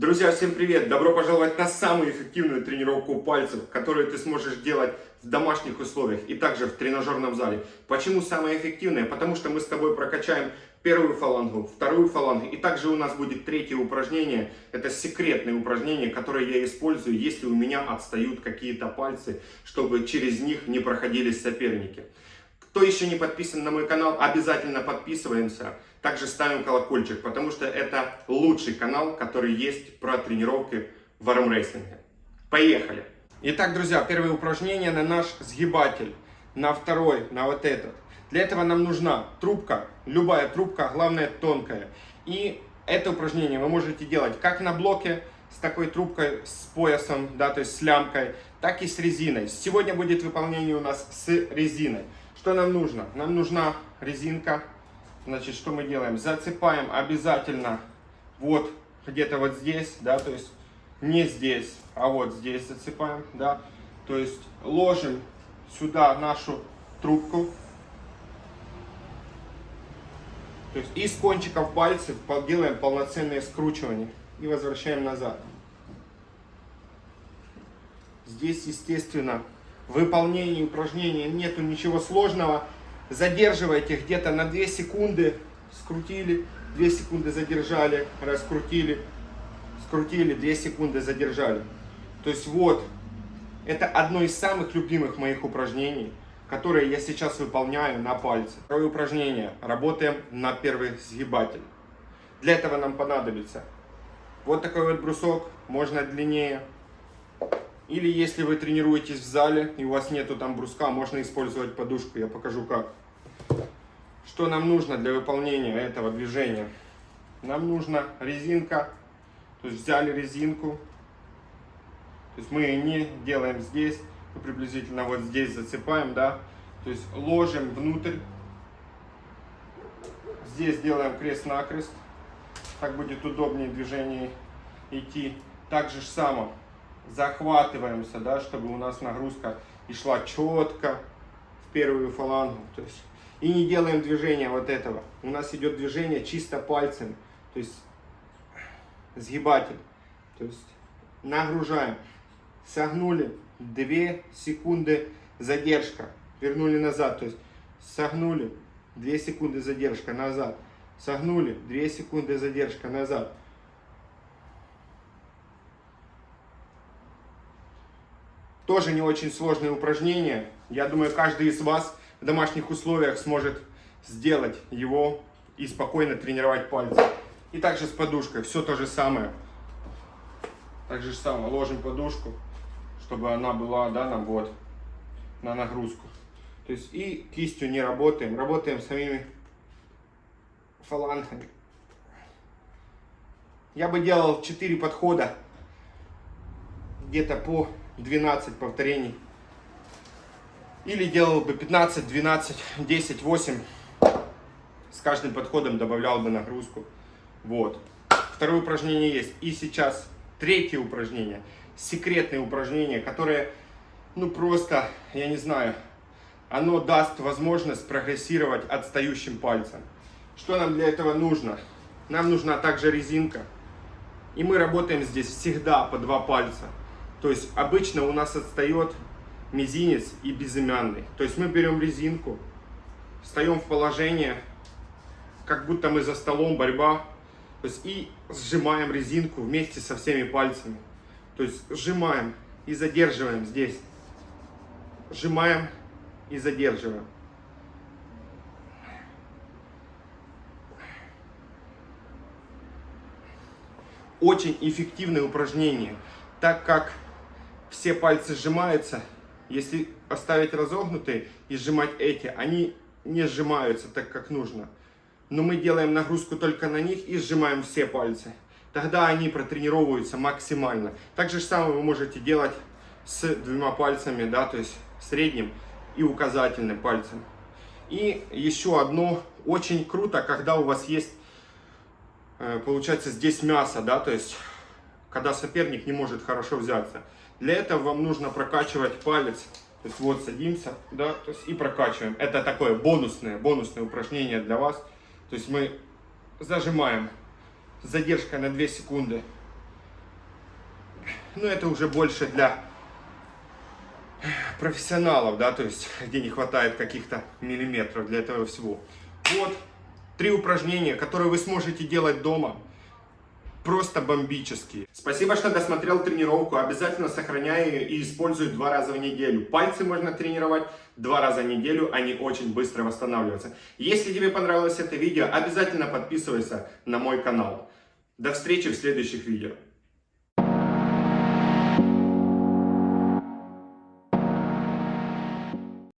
Друзья, всем привет! Добро пожаловать на самую эффективную тренировку пальцев, которую ты сможешь делать в домашних условиях и также в тренажерном зале. Почему самая эффективная? Потому что мы с тобой прокачаем первую фалангу, вторую фалангу и также у нас будет третье упражнение. Это секретное упражнение, которое я использую, если у меня отстают какие-то пальцы, чтобы через них не проходили соперники. Кто еще не подписан на мой канал, обязательно подписываемся. Также ставим колокольчик, потому что это лучший канал, который есть про тренировки в армрестлинге. Поехали! Итак, друзья, первое упражнение на наш сгибатель. На второй, на вот этот. Для этого нам нужна трубка, любая трубка, главное тонкая. И это упражнение вы можете делать как на блоке, с такой трубкой, с поясом, да, то есть с лямкой, так и с резиной. Сегодня будет выполнение у нас с резиной. Что нам нужно? Нам нужна резинка. Значит, что мы делаем? Зацепаем обязательно вот где-то вот здесь, да, то есть не здесь, а вот здесь зацепаем, да. То есть ложим сюда нашу трубку. То есть из кончиков пальцев делаем полноценное скручивание и возвращаем назад. Здесь, естественно, выполнении упражнения нету ничего сложного. Задерживайте где-то на 2 секунды, скрутили, 2 секунды задержали, раскрутили, скрутили, 2 секунды задержали. То есть вот, это одно из самых любимых моих упражнений, которые я сейчас выполняю на пальце. Второе упражнение. Работаем на первый сгибатель. Для этого нам понадобится вот такой вот брусок, можно длиннее, или если вы тренируетесь в зале и у вас нету там бруска, можно использовать подушку. Я покажу как. Что нам нужно для выполнения этого движения? Нам нужна резинка. То есть взяли резинку. То есть мы не делаем здесь, мы приблизительно вот здесь зацепаем, да. То есть ложим внутрь. Здесь делаем крест-накрест. Так будет удобнее движение идти. Так же само захватываемся, да, чтобы у нас нагрузка и шла четко в первую фалангу. То есть, и не делаем движения вот этого. У нас идет движение чисто пальцем. То есть сгибатель. То есть нагружаем. Согнули 2 секунды задержка. Вернули назад. То есть согнули 2 секунды задержка назад. Согнули 2 секунды задержка назад. Тоже не очень сложное упражнение. Я думаю, каждый из вас в домашних условиях сможет сделать его и спокойно тренировать пальцы. И также с подушкой. Все то же самое. Так же самое. Ложим подушку, чтобы она была да, на вот, на нагрузку. То есть и кистью не работаем. Работаем самими фалангами. Я бы делал 4 подхода где-то по 12 повторений. Или делал бы 15, 12, 10, 8. С каждым подходом добавлял бы нагрузку. Вот. Второе упражнение есть. И сейчас третье упражнение. Секретное упражнение, которое, ну просто, я не знаю, оно даст возможность прогрессировать отстающим пальцем. Что нам для этого нужно? Нам нужна также резинка. И мы работаем здесь всегда по два пальца. То есть обычно у нас отстает мизинец и безымянный. То есть мы берем резинку, встаем в положение, как будто мы за столом, борьба. То есть и сжимаем резинку вместе со всеми пальцами. То есть сжимаем и задерживаем здесь. Сжимаем и задерживаем. Очень эффективное упражнение, так как все пальцы сжимаются. Если оставить разогнутые и сжимать эти, они не сжимаются так, как нужно. Но мы делаем нагрузку только на них и сжимаем все пальцы. Тогда они протренировываются максимально. Так же самое вы можете делать с двумя пальцами, да, то есть средним и указательным пальцем. И еще одно, очень круто, когда у вас есть, э, получается, здесь мясо, да, то есть, когда соперник не может хорошо взяться. Для этого вам нужно прокачивать палец. То есть вот садимся, да, то есть и прокачиваем. Это такое бонусное, бонусное упражнение для вас. То есть мы зажимаем с задержкой на 2 секунды. Ну, это уже больше для профессионалов, да, то есть где не хватает каких-то миллиметров для этого всего. Вот три упражнения, которые вы сможете делать дома. Просто бомбические. Спасибо, что досмотрел тренировку. Обязательно сохраняй ее и используй два раза в неделю. Пальцы можно тренировать два раза в неделю, они очень быстро восстанавливаются. Если тебе понравилось это видео, обязательно подписывайся на мой канал. До встречи в следующих видео.